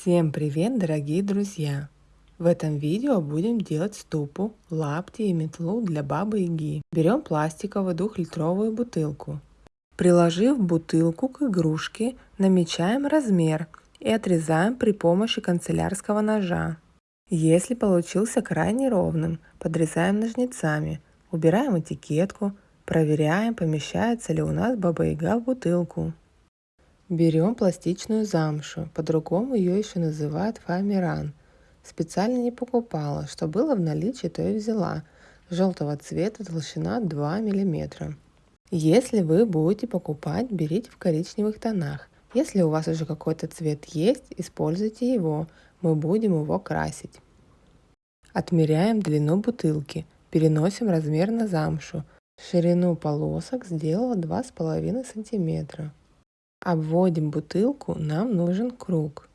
Всем привет, дорогие друзья! В этом видео будем делать ступу, лапти и метлу для бабы Яги. Берем пластиковую двухлитровую бутылку. Приложив бутылку к игрушке, намечаем размер и отрезаем при помощи канцелярского ножа. Если получился крайне ровным, подрезаем ножницами, убираем этикетку, проверяем, помещается ли у нас баба Яга в бутылку. Берем пластичную замшу, по-другому ее еще называют фоамиран. Специально не покупала, что было в наличии, то и взяла. Желтого цвета, толщина 2 мм. Если вы будете покупать, берите в коричневых тонах. Если у вас уже какой-то цвет есть, используйте его, мы будем его красить. Отмеряем длину бутылки, переносим размер на замшу. Ширину полосок сделала 2,5 сантиметра. Обводим бутылку, нам нужен круг.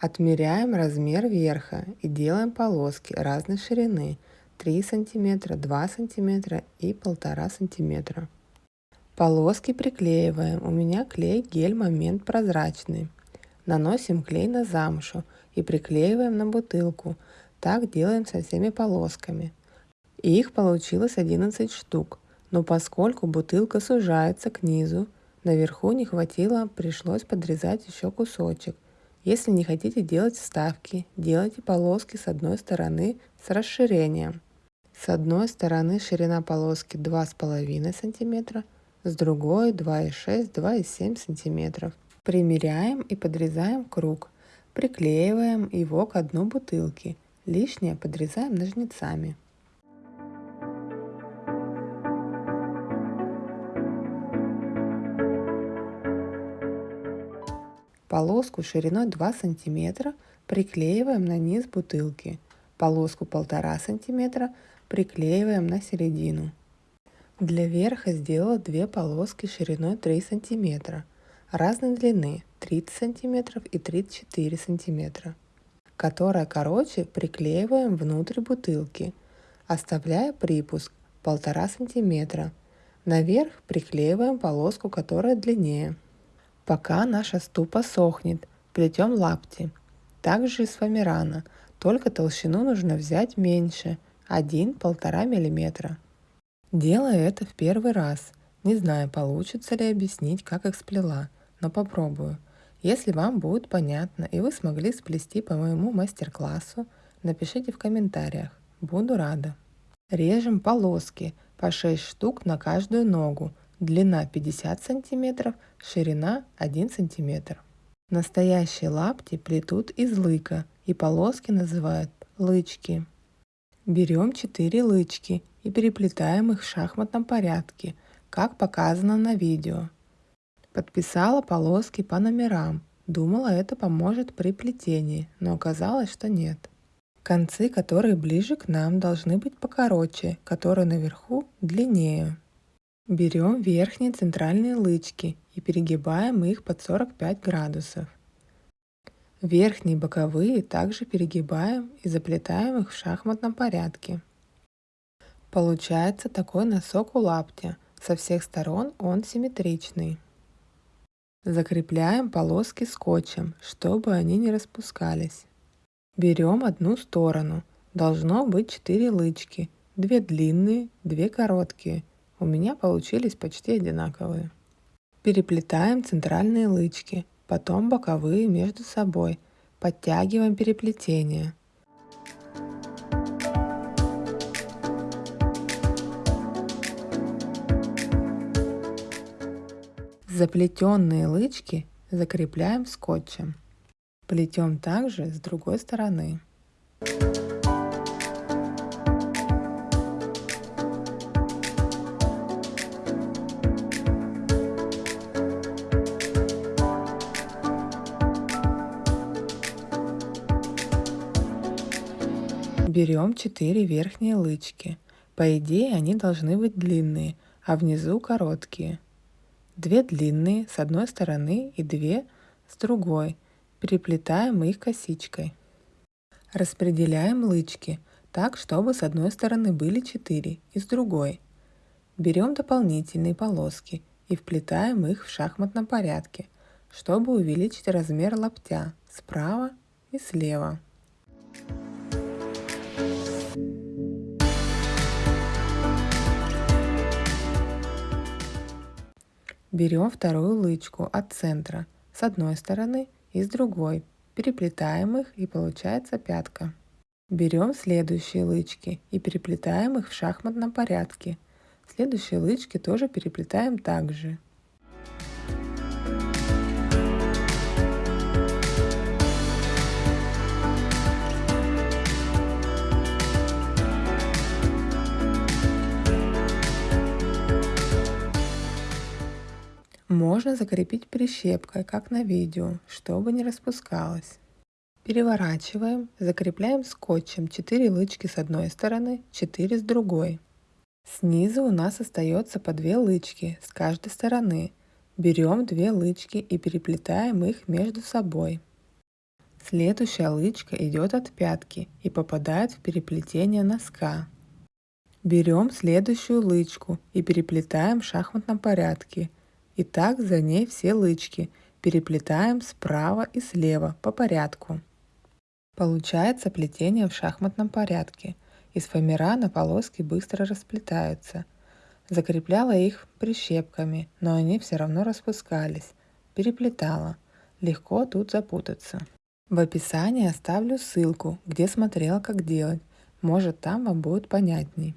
Отмеряем размер верха и делаем полоски разной ширины 3 см, 2 см и 1,5 см. Полоски приклеиваем. У меня клей гель момент прозрачный. Наносим клей на замшу и приклеиваем на бутылку. Так делаем со всеми полосками. Их получилось 11 штук, но поскольку бутылка сужается к низу, Наверху не хватило, пришлось подрезать еще кусочек. Если не хотите делать вставки, делайте полоски с одной стороны с расширением. С одной стороны ширина полоски 2,5 см, с другой 2,6-2,7 см. Примеряем и подрезаем круг. Приклеиваем его к дну бутылки. Лишнее подрезаем ножницами. Полоску шириной 2 см приклеиваем на низ бутылки. Полоску 1,5 см приклеиваем на середину. Для верха сделала две полоски шириной 3 см, разной длины 30 см и 34 см, которая короче приклеиваем внутрь бутылки, оставляя припуск 1,5 см. Наверх приклеиваем полоску, которая длиннее. Пока наша ступа сохнет, плетем лапти. Также из фоамирана, только толщину нужно взять меньше, 1-1,5 мм. Делаю это в первый раз. Не знаю, получится ли объяснить, как их сплела, но попробую. Если вам будет понятно и вы смогли сплести по моему мастер-классу, напишите в комментариях. Буду рада. Режем полоски по 6 штук на каждую ногу длина 50 см, ширина 1 см. Настоящие лапти плетут из лыка и полоски называют лычки. Берем 4 лычки и переплетаем их в шахматном порядке, как показано на видео. Подписала полоски по номерам. Думала, это поможет при плетении, но оказалось, что нет. Концы, которые ближе к нам, должны быть покороче, которые наверху длиннее. Берем верхние центральные лычки и перегибаем их под 45 градусов. Верхние боковые также перегибаем и заплетаем их в шахматном порядке. Получается такой носок у лаптя. Со всех сторон он симметричный. Закрепляем полоски скотчем, чтобы они не распускались. Берем одну сторону. Должно быть 4 лычки. Две длинные, две короткие – у меня получились почти одинаковые. Переплетаем центральные лычки, потом боковые между собой. Подтягиваем переплетение. Заплетенные лычки закрепляем скотчем. Плетем также с другой стороны. Берем 4 верхние лычки. По идее они должны быть длинные, а внизу короткие. Две длинные с одной стороны и две с другой. Переплетаем их косичкой. Распределяем лычки так, чтобы с одной стороны были 4 и с другой. Берем дополнительные полоски и вплетаем их в шахматном порядке, чтобы увеличить размер лаптя справа и слева. Берем вторую лычку от центра с одной стороны и с другой, переплетаем их и получается пятка. Берем следующие лычки и переплетаем их в шахматном порядке. Следующие лычки тоже переплетаем также. Можно закрепить прищепкой, как на видео, чтобы не распускалось. Переворачиваем, закрепляем скотчем 4 лычки с одной стороны, 4 с другой. Снизу у нас остается по 2 лычки с каждой стороны. Берем 2 лычки и переплетаем их между собой. Следующая лычка идет от пятки и попадает в переплетение носка. Берем следующую лычку и переплетаем в шахматном порядке – и так за ней все лычки переплетаем справа и слева по порядку. Получается плетение в шахматном порядке. Из фоамирана полоски быстро расплетаются. Закрепляла их прищепками, но они все равно распускались. Переплетала. Легко тут запутаться. В описании оставлю ссылку, где смотрела как делать. Может там вам будет понятней.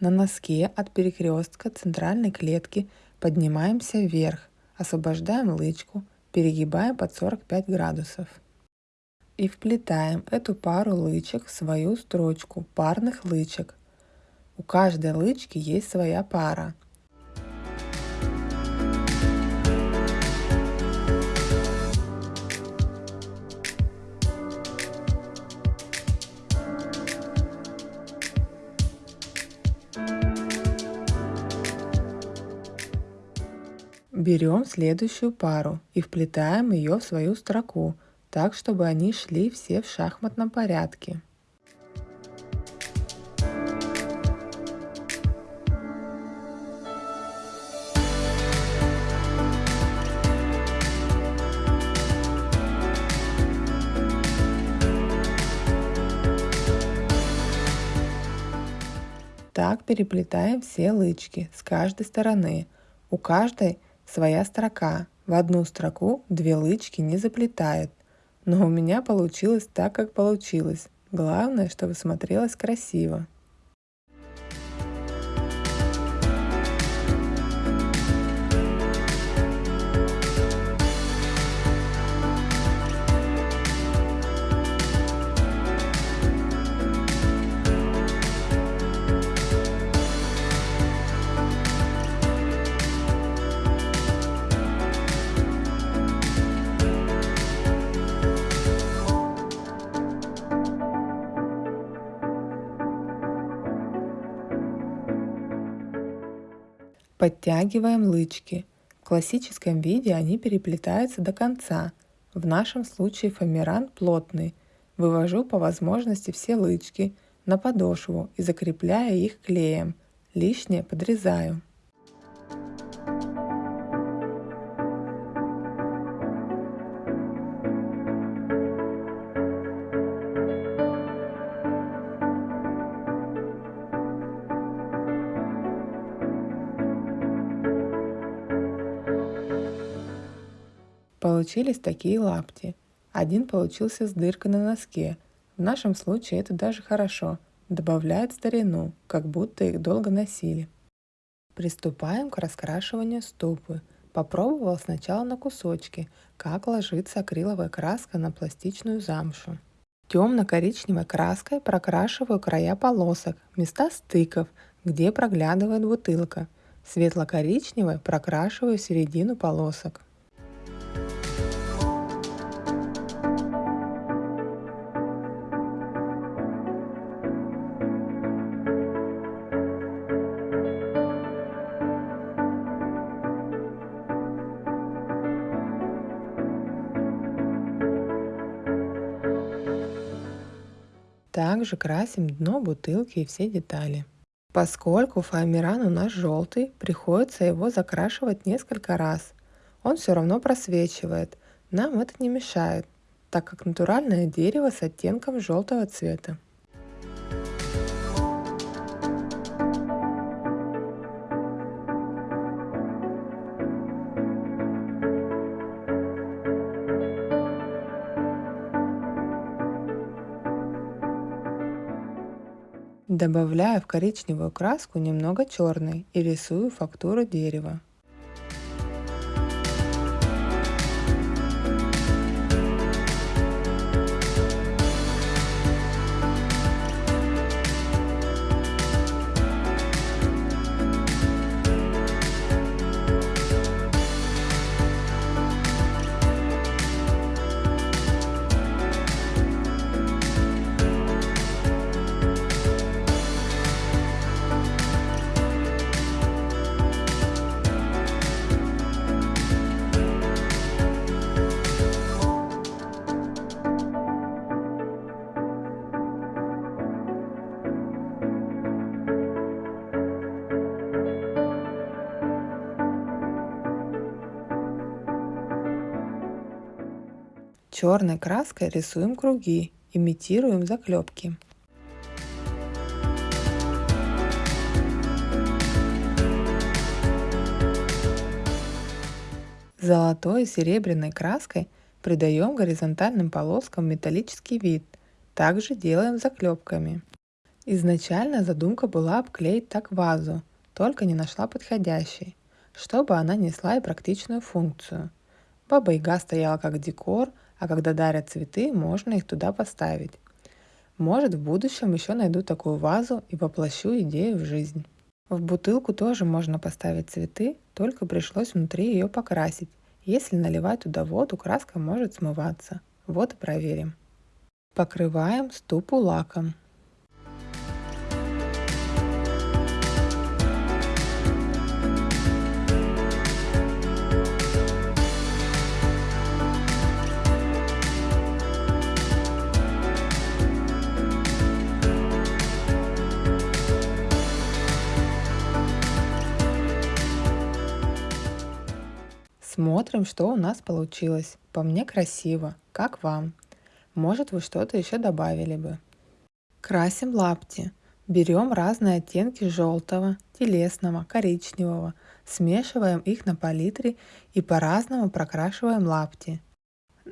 На носке от перекрестка центральной клетки поднимаемся вверх, освобождаем лычку, перегибаем под 45 градусов. И вплетаем эту пару лычек в свою строчку парных лычек. У каждой лычки есть своя пара – Берем следующую пару и вплетаем ее в свою строку, так чтобы они шли все в шахматном порядке. Так переплетаем все лычки с каждой стороны. У каждой Своя строка. В одну строку две лычки не заплетает. Но у меня получилось так, как получилось. Главное, чтобы смотрелось красиво. Подтягиваем лычки. В классическом виде они переплетаются до конца. В нашем случае фоамиран плотный. Вывожу по возможности все лычки на подошву и закрепляю их клеем. Лишнее подрезаю. Получились такие лапти. Один получился с дыркой на носке. В нашем случае это даже хорошо. Добавляет старину, как будто их долго носили. Приступаем к раскрашиванию стопы. Попробовал сначала на кусочки, как ложится акриловая краска на пластичную замшу. Темно-коричневой краской прокрашиваю края полосок, места стыков, где проглядывает бутылка. Светло-коричневой прокрашиваю середину полосок. Также красим дно бутылки и все детали. Поскольку фоамиран у нас желтый, приходится его закрашивать несколько раз. Он все равно просвечивает. Нам это не мешает, так как натуральное дерево с оттенком желтого цвета. Добавляю в коричневую краску немного черной и рисую фактуру дерева. Черной краской рисуем круги, имитируем заклепки. Золотой и серебряной краской придаем горизонтальным полоскам металлический вид. Также делаем заклепками. Изначально задумка была обклеить так вазу, только не нашла подходящей, чтобы она несла и практичную функцию. Баба Яга стояла как декор, а когда дарят цветы, можно их туда поставить. Может, в будущем еще найду такую вазу и воплощу идею в жизнь. В бутылку тоже можно поставить цветы, только пришлось внутри ее покрасить. Если наливать туда воду, краска может смываться. Вот и проверим. Покрываем ступу лаком. Смотрим, что у нас получилось. По мне красиво. Как вам? Может вы что-то еще добавили бы. Красим лапти. Берем разные оттенки желтого, телесного, коричневого, смешиваем их на палитре и по-разному прокрашиваем лапти.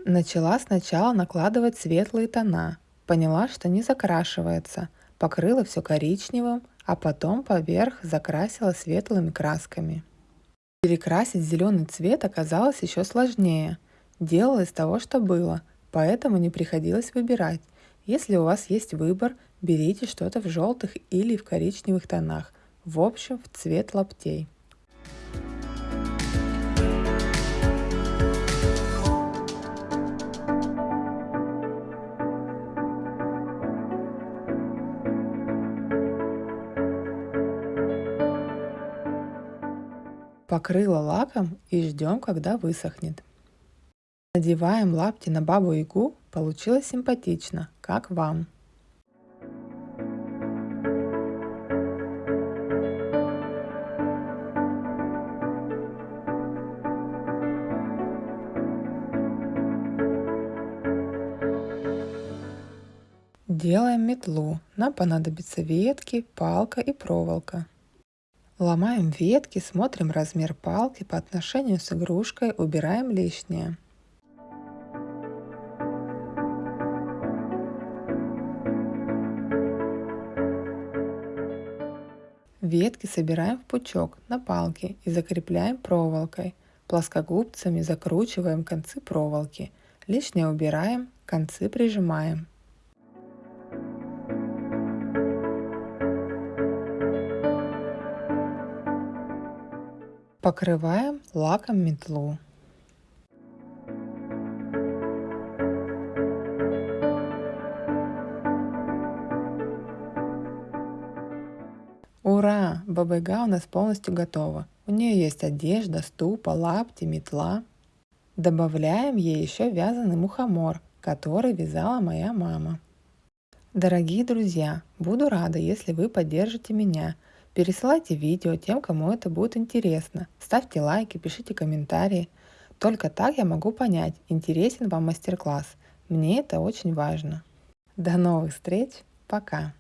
Начала сначала накладывать светлые тона, поняла, что не закрашивается, покрыла все коричневым, а потом поверх закрасила светлыми красками. Перекрасить зеленый цвет оказалось еще сложнее. Делала из того, что было, поэтому не приходилось выбирать. Если у вас есть выбор, берите что-то в желтых или в коричневых тонах, в общем в цвет лаптей. Покрыла лаком и ждем, когда высохнет. Надеваем лапти на бабу Ягу, получилось симпатично, как вам. Делаем метлу. Нам понадобятся ветки, палка и проволока. Ломаем ветки, смотрим размер палки по отношению с игрушкой, убираем лишнее. Ветки собираем в пучок на палке и закрепляем проволокой. Плоскогубцами закручиваем концы проволоки. Лишнее убираем, концы прижимаем. Покрываем лаком метлу. Ура! Баба-яга у нас полностью готова. У нее есть одежда, ступа, лапти, метла. Добавляем ей еще вязаный мухомор, который вязала моя мама. Дорогие друзья, буду рада, если вы поддержите меня. Пересылайте видео тем, кому это будет интересно. Ставьте лайки, пишите комментарии. Только так я могу понять, интересен вам мастер-класс. Мне это очень важно. До новых встреч. Пока.